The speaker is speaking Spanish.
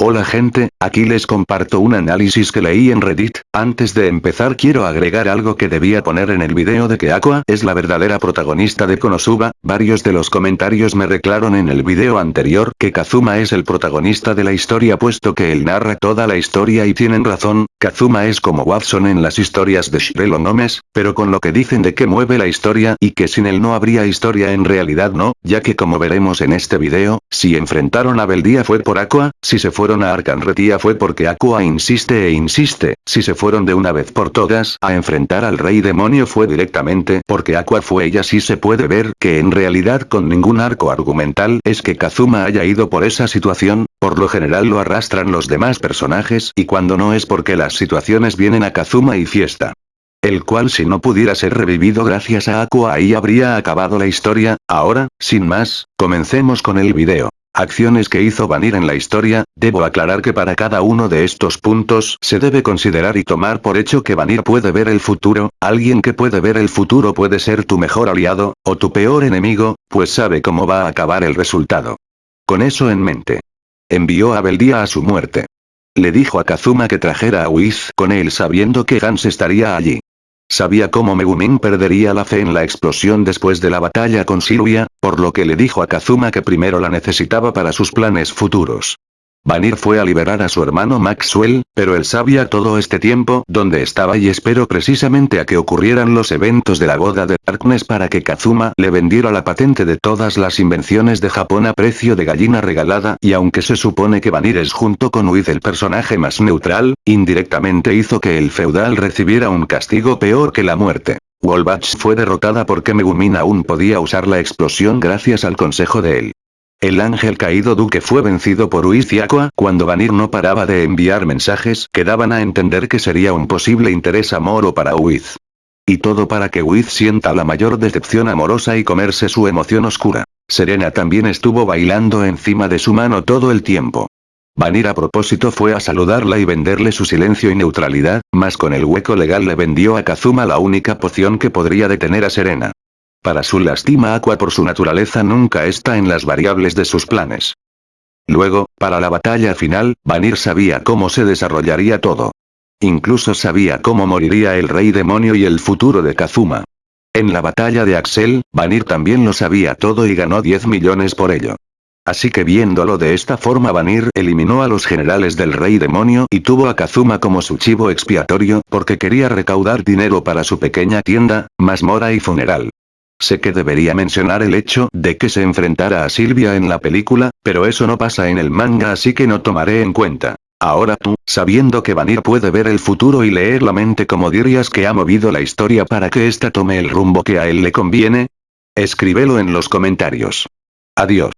Hola gente, aquí les comparto un análisis que leí en Reddit, antes de empezar quiero agregar algo que debía poner en el video de que Aqua es la verdadera protagonista de Konosuba, varios de los comentarios me reclaron en el video anterior que Kazuma es el protagonista de la historia puesto que él narra toda la historia y tienen razón, Kazuma es como Watson en las historias de Shirelo Nomes, pero con lo que dicen de que mueve la historia y que sin él no habría historia en realidad no, ya que como veremos en este video, si enfrentaron a Beldía fue por Aqua, si se fue fueron a Arcanretía fue porque Aqua insiste e insiste, si se fueron de una vez por todas a enfrentar al rey demonio fue directamente porque Aqua fue ella sí se puede ver que en realidad con ningún arco argumental es que Kazuma haya ido por esa situación, por lo general lo arrastran los demás personajes y cuando no es porque las situaciones vienen a Kazuma y fiesta. El cual si no pudiera ser revivido gracias a Aqua ahí habría acabado la historia, ahora, sin más, comencemos con el video. Acciones que hizo Vanir en la historia, debo aclarar que para cada uno de estos puntos se debe considerar y tomar por hecho que Vanir puede ver el futuro, alguien que puede ver el futuro puede ser tu mejor aliado, o tu peor enemigo, pues sabe cómo va a acabar el resultado. Con eso en mente. Envió a Beldía a su muerte. Le dijo a Kazuma que trajera a Whis con él sabiendo que Gans estaría allí. Sabía cómo Megumin perdería la fe en la explosión después de la batalla con Silvia, por lo que le dijo a Kazuma que primero la necesitaba para sus planes futuros. Vanir fue a liberar a su hermano Maxwell, pero él sabía todo este tiempo dónde estaba y esperó precisamente a que ocurrieran los eventos de la boda de Darkness para que Kazuma le vendiera la patente de todas las invenciones de Japón a precio de gallina regalada y aunque se supone que Vanir es junto con Uid el personaje más neutral, indirectamente hizo que el feudal recibiera un castigo peor que la muerte. Wolbach fue derrotada porque Megumin aún podía usar la explosión gracias al consejo de él. El ángel caído duque fue vencido por Uiz y Aqua cuando Vanir no paraba de enviar mensajes que daban a entender que sería un posible interés amoro para Uiz. Y todo para que Uiz sienta la mayor decepción amorosa y comerse su emoción oscura. Serena también estuvo bailando encima de su mano todo el tiempo. Vanir a propósito fue a saludarla y venderle su silencio y neutralidad, mas con el hueco legal le vendió a Kazuma la única poción que podría detener a Serena. Para su lástima Aqua por su naturaleza nunca está en las variables de sus planes. Luego, para la batalla final, Vanir sabía cómo se desarrollaría todo. Incluso sabía cómo moriría el rey demonio y el futuro de Kazuma. En la batalla de Axel, Vanir también lo sabía todo y ganó 10 millones por ello. Así que viéndolo de esta forma Vanir eliminó a los generales del rey demonio y tuvo a Kazuma como su chivo expiatorio porque quería recaudar dinero para su pequeña tienda, mazmora y funeral. Sé que debería mencionar el hecho de que se enfrentara a Silvia en la película, pero eso no pasa en el manga así que no tomaré en cuenta. Ahora tú, sabiendo que Vanir puede ver el futuro y leer la mente como dirías que ha movido la historia para que ésta tome el rumbo que a él le conviene? Escríbelo en los comentarios. Adiós.